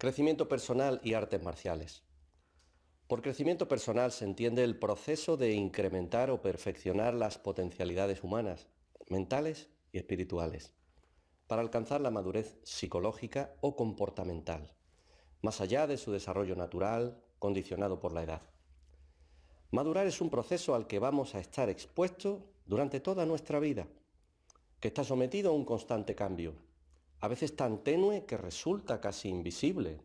Crecimiento personal y artes marciales. Por crecimiento personal se entiende el proceso de incrementar o perfeccionar las potencialidades humanas, mentales y espirituales, para alcanzar la madurez psicológica o comportamental, más allá de su desarrollo natural, condicionado por la edad. Madurar es un proceso al que vamos a estar expuestos durante toda nuestra vida, que está sometido a un constante cambio, a veces tan tenue que resulta casi invisible.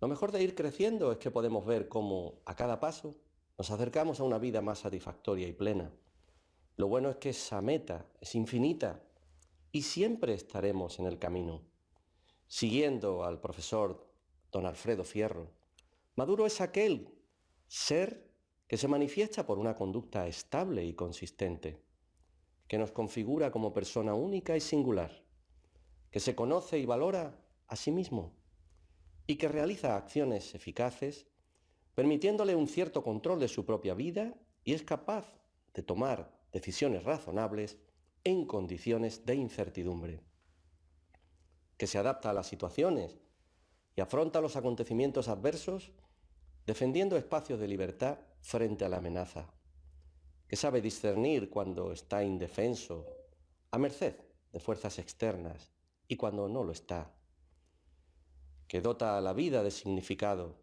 Lo mejor de ir creciendo es que podemos ver cómo a cada paso nos acercamos a una vida más satisfactoria y plena. Lo bueno es que esa meta es infinita y siempre estaremos en el camino. Siguiendo al profesor don Alfredo Fierro, Maduro es aquel ser que se manifiesta por una conducta estable y consistente, que nos configura como persona única y singular que se conoce y valora a sí mismo y que realiza acciones eficaces, permitiéndole un cierto control de su propia vida y es capaz de tomar decisiones razonables en condiciones de incertidumbre, que se adapta a las situaciones y afronta los acontecimientos adversos defendiendo espacios de libertad frente a la amenaza, que sabe discernir cuando está indefenso, a merced de fuerzas externas y cuando no lo está, que dota a la vida de significado,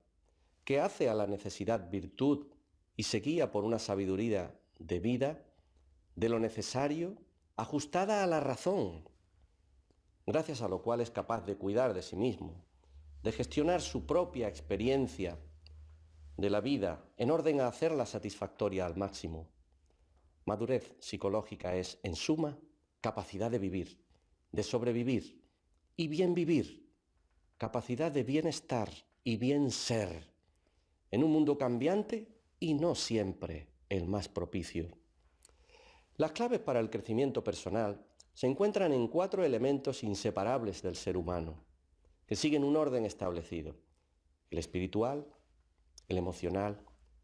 que hace a la necesidad virtud y se guía por una sabiduría de vida, de lo necesario, ajustada a la razón, gracias a lo cual es capaz de cuidar de sí mismo, de gestionar su propia experiencia de la vida en orden a hacerla satisfactoria al máximo. Madurez psicológica es, en suma, capacidad de vivir, de sobrevivir, y bien vivir, capacidad de bienestar y bien ser, en un mundo cambiante y no siempre el más propicio. Las claves para el crecimiento personal se encuentran en cuatro elementos inseparables del ser humano, que siguen un orden establecido, el espiritual, el emocional,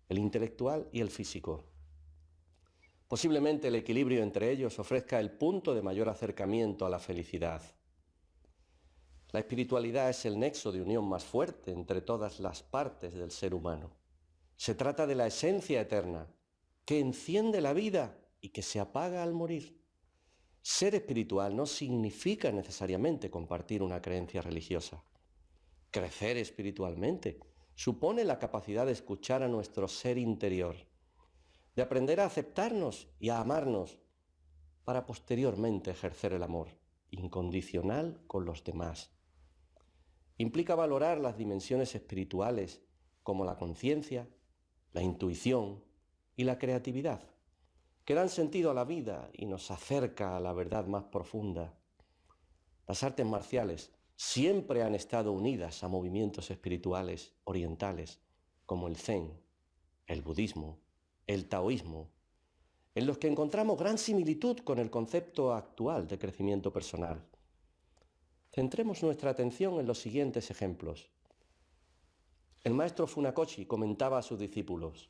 el intelectual y el físico. Posiblemente el equilibrio entre ellos ofrezca el punto de mayor acercamiento a la felicidad. La espiritualidad es el nexo de unión más fuerte entre todas las partes del ser humano. Se trata de la esencia eterna, que enciende la vida y que se apaga al morir. Ser espiritual no significa necesariamente compartir una creencia religiosa. Crecer espiritualmente supone la capacidad de escuchar a nuestro ser interior, de aprender a aceptarnos y a amarnos, para posteriormente ejercer el amor incondicional con los demás Implica valorar las dimensiones espirituales como la conciencia, la intuición y la creatividad, que dan sentido a la vida y nos acerca a la verdad más profunda. Las artes marciales siempre han estado unidas a movimientos espirituales orientales como el zen, el budismo, el taoísmo, en los que encontramos gran similitud con el concepto actual de crecimiento personal. Centremos nuestra atención en los siguientes ejemplos. El maestro Funakoshi comentaba a sus discípulos,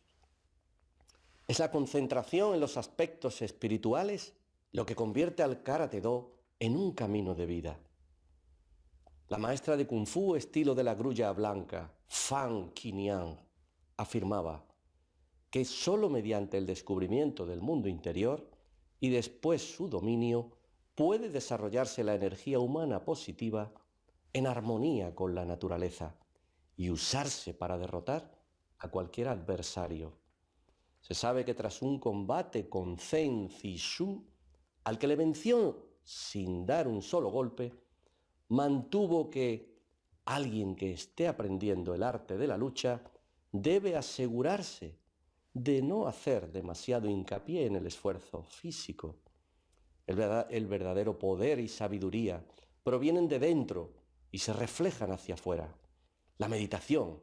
es la concentración en los aspectos espirituales lo que convierte al Karate Do en un camino de vida. La maestra de Kung Fu estilo de la grulla blanca, Fan Qinian, afirmaba que sólo mediante el descubrimiento del mundo interior y después su dominio puede desarrollarse la energía humana positiva en armonía con la naturaleza y usarse para derrotar a cualquier adversario. Se sabe que tras un combate con Zen Zishu, al que le venció sin dar un solo golpe, mantuvo que alguien que esté aprendiendo el arte de la lucha debe asegurarse de no hacer demasiado hincapié en el esfuerzo físico el verdadero poder y sabiduría provienen de dentro y se reflejan hacia afuera. La meditación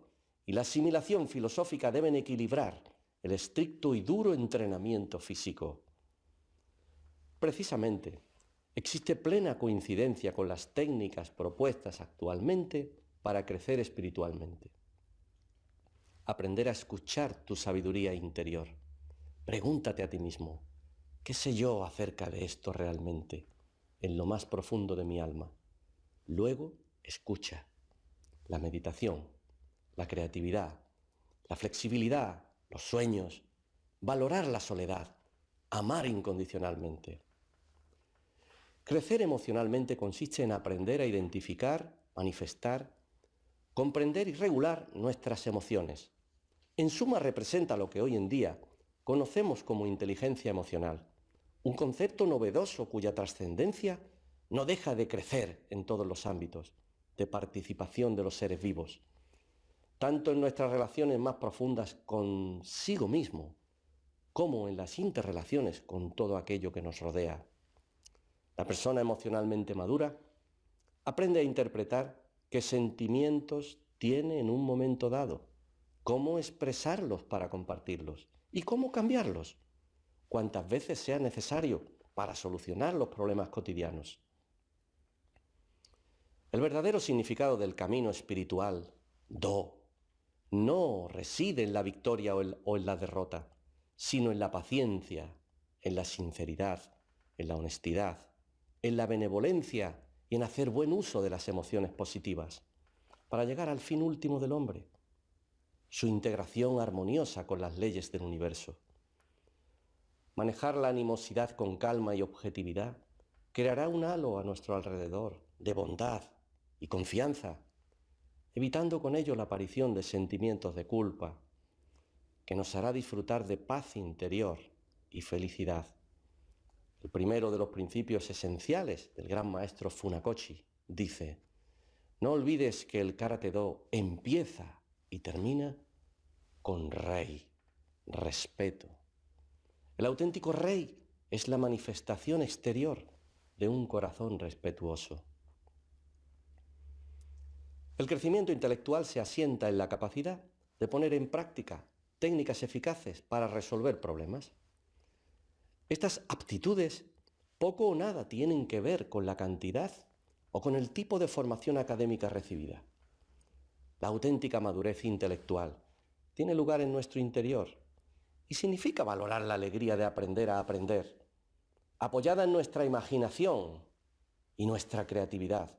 y la asimilación filosófica deben equilibrar el estricto y duro entrenamiento físico. Precisamente, existe plena coincidencia con las técnicas propuestas actualmente para crecer espiritualmente. Aprender a escuchar tu sabiduría interior. Pregúntate a ti mismo, ¿Qué sé yo acerca de esto realmente, en lo más profundo de mi alma? Luego, escucha. la meditación, la creatividad, la flexibilidad, los sueños, valorar la soledad, amar incondicionalmente. Crecer emocionalmente consiste en aprender a identificar, manifestar, comprender y regular nuestras emociones. En suma representa lo que hoy en día conocemos como inteligencia emocional, un concepto novedoso cuya trascendencia no deja de crecer en todos los ámbitos de participación de los seres vivos, tanto en nuestras relaciones más profundas consigo mismo, como en las interrelaciones con todo aquello que nos rodea. La persona emocionalmente madura aprende a interpretar qué sentimientos tiene en un momento dado, cómo expresarlos para compartirlos y cómo cambiarlos, cuantas veces sea necesario para solucionar los problemas cotidianos. El verdadero significado del camino espiritual, do, no reside en la victoria o en la derrota, sino en la paciencia, en la sinceridad, en la honestidad, en la benevolencia y en hacer buen uso de las emociones positivas, para llegar al fin último del hombre, su integración armoniosa con las leyes del universo. Manejar la animosidad con calma y objetividad creará un halo a nuestro alrededor de bondad, y confianza, evitando con ello la aparición de sentimientos de culpa, que nos hará disfrutar de paz interior y felicidad. El primero de los principios esenciales del gran maestro Funakoshi dice, no olvides que el Karate-Do empieza y termina con rey, respeto. El auténtico rey es la manifestación exterior de un corazón respetuoso. El crecimiento intelectual se asienta en la capacidad de poner en práctica técnicas eficaces para resolver problemas. Estas aptitudes poco o nada tienen que ver con la cantidad o con el tipo de formación académica recibida. La auténtica madurez intelectual tiene lugar en nuestro interior y significa valorar la alegría de aprender a aprender, apoyada en nuestra imaginación y nuestra creatividad,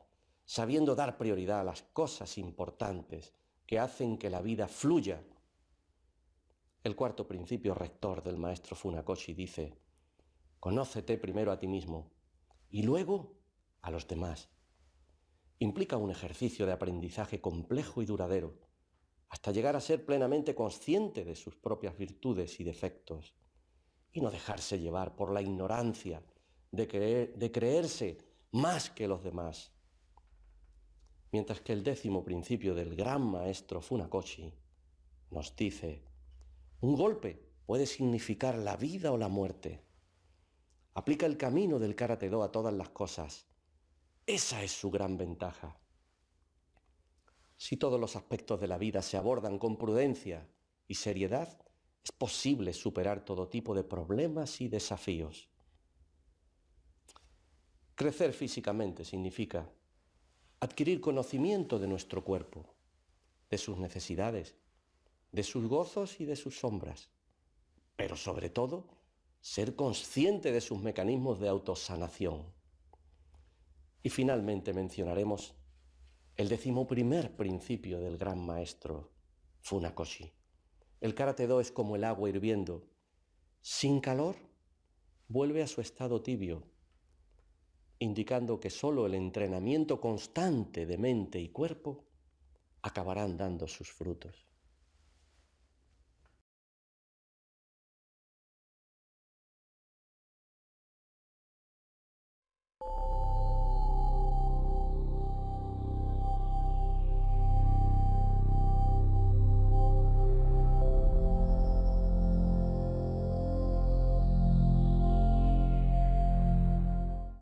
sabiendo dar prioridad a las cosas importantes que hacen que la vida fluya. El cuarto principio rector del maestro Funakoshi dice, conócete primero a ti mismo y luego a los demás. Implica un ejercicio de aprendizaje complejo y duradero, hasta llegar a ser plenamente consciente de sus propias virtudes y defectos, y no dejarse llevar por la ignorancia de, de creerse más que los demás mientras que el décimo principio del gran maestro Funakoshi nos dice, un golpe puede significar la vida o la muerte. Aplica el camino del Karate-Do a todas las cosas. Esa es su gran ventaja. Si todos los aspectos de la vida se abordan con prudencia y seriedad, es posible superar todo tipo de problemas y desafíos. Crecer físicamente significa adquirir conocimiento de nuestro cuerpo, de sus necesidades, de sus gozos y de sus sombras, pero sobre todo ser consciente de sus mecanismos de autosanación. Y finalmente mencionaremos el decimoprimer principio del gran maestro Funakoshi. El karate-do es como el agua hirviendo. Sin calor, vuelve a su estado tibio indicando que sólo el entrenamiento constante de mente y cuerpo acabarán dando sus frutos.